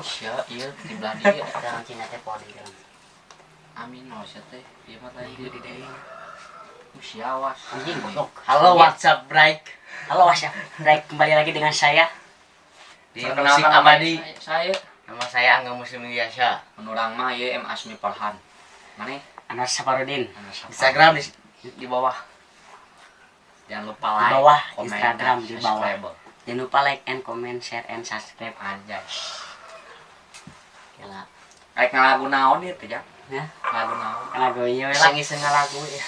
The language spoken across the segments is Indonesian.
sia iya di belah dia Orang Cina teh podi kan. amin no sia teh ieu mah tadi di deui sia awas Anjing goblok. Halo WhatsApp break Halo WhatsApp. Baik kembali lagi dengan saya. di musik nama abadi. saya, Nama saya Angga Muslim biasa. menurang mah ieu M Asmi Farhan mana Anas Saparudin. Instagram di, di bawah. jangan lupa Di like bawah, komen, Instagram dan di bawah. subscribe. Jangan lupa like and comment, share and subscribe. Gila. Kayak ngalagu naon ieu teh ya Ya, ngalagu naon lagu ieu lah. Iseng-iseng lagu ya.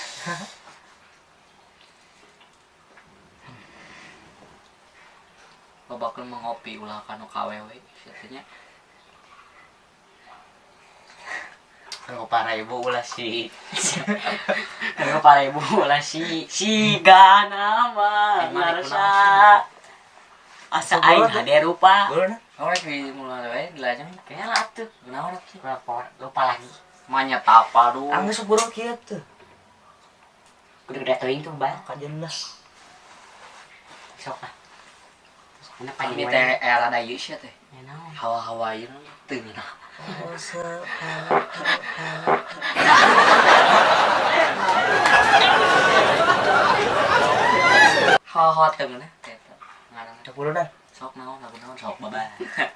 Babakeun mengopi ulah kanu KWW nya Kanggo para ibu ulah si Kalau para ibu lah si si gana mah Emang ngarasa asa aing hade rupa. Guru na. Orang di mulai wae dilajang Kayaknya lah tuh. naon atuh Lupa, lupa lagi. manya tapa tuh. Ka jelas. Sok lah. Mana Kami panjang teh era da ieu sia teh Ya naon. hawa-hawa ieu teu nah hawa-hawa teu nah eta ngaran Sepuluh dah. sốt nấu là nó sột bà. Bà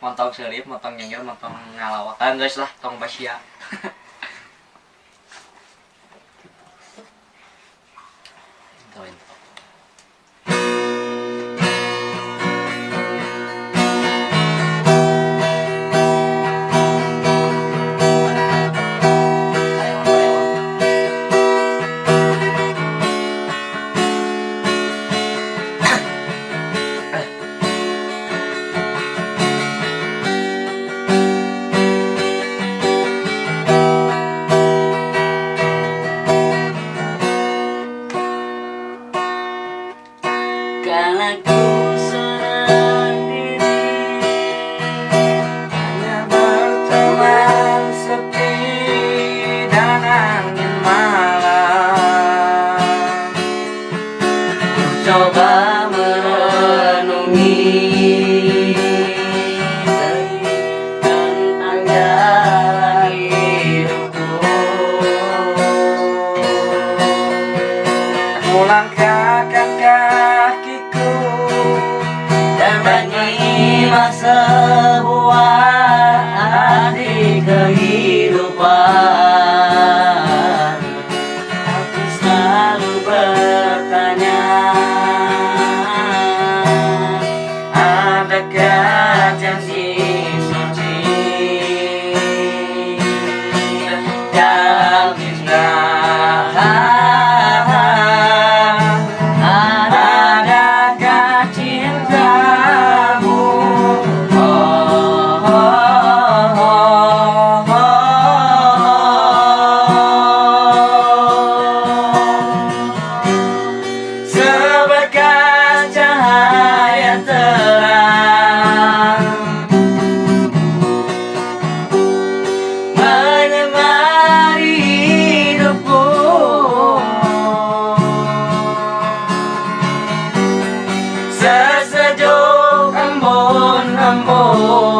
mantan serius mantan nyengir mantan ngalawat dan guys lah tong basia Tawin. Coba merenungi tentang jalan hidupku. Melangkahkan kakiku menyimak sebuah arti kehidupan oh.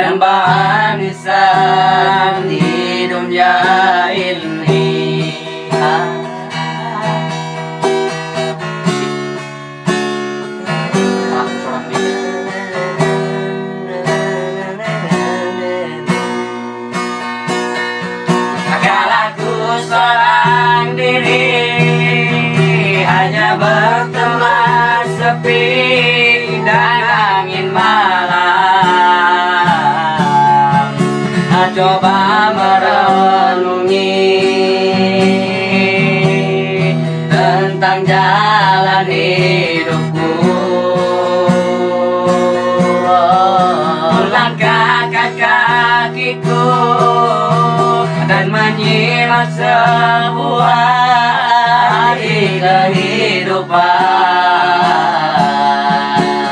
Dan tentang jalan hidupku. Melangkahkan kakiku dan menyimak sebuah hari kehidupan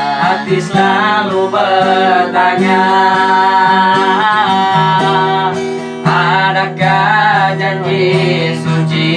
Hati selalu bertanya Adakah janji suci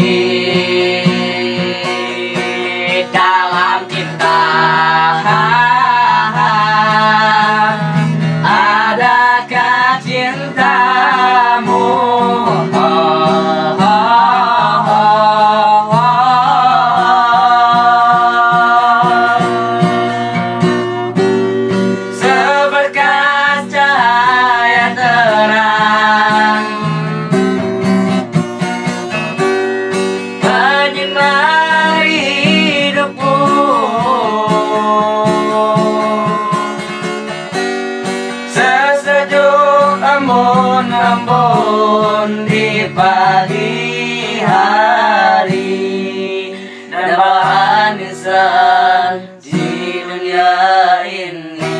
Sesejuk embun-embun di pagi hari Dan bahan insan di dunia ini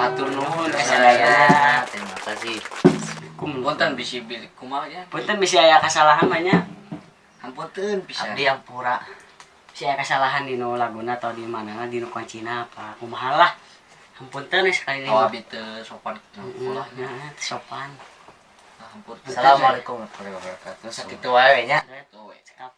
Hatur nuhun Saya terima kasih. Punten bisi bilik kumaha ya. Bisa aya kesalahan banyak Ampunten bisa. Abdi Ampura. bisa aya kesalahan di laguna atau di mana di nu kuncina apa kumaha lah Ampunten ya sekali lagi Oh abi teu sopan ulah. nah, sopan Ampun. Assalamualaikum warahmatullahi wabarakatuh. Sakitu wae nya. Saya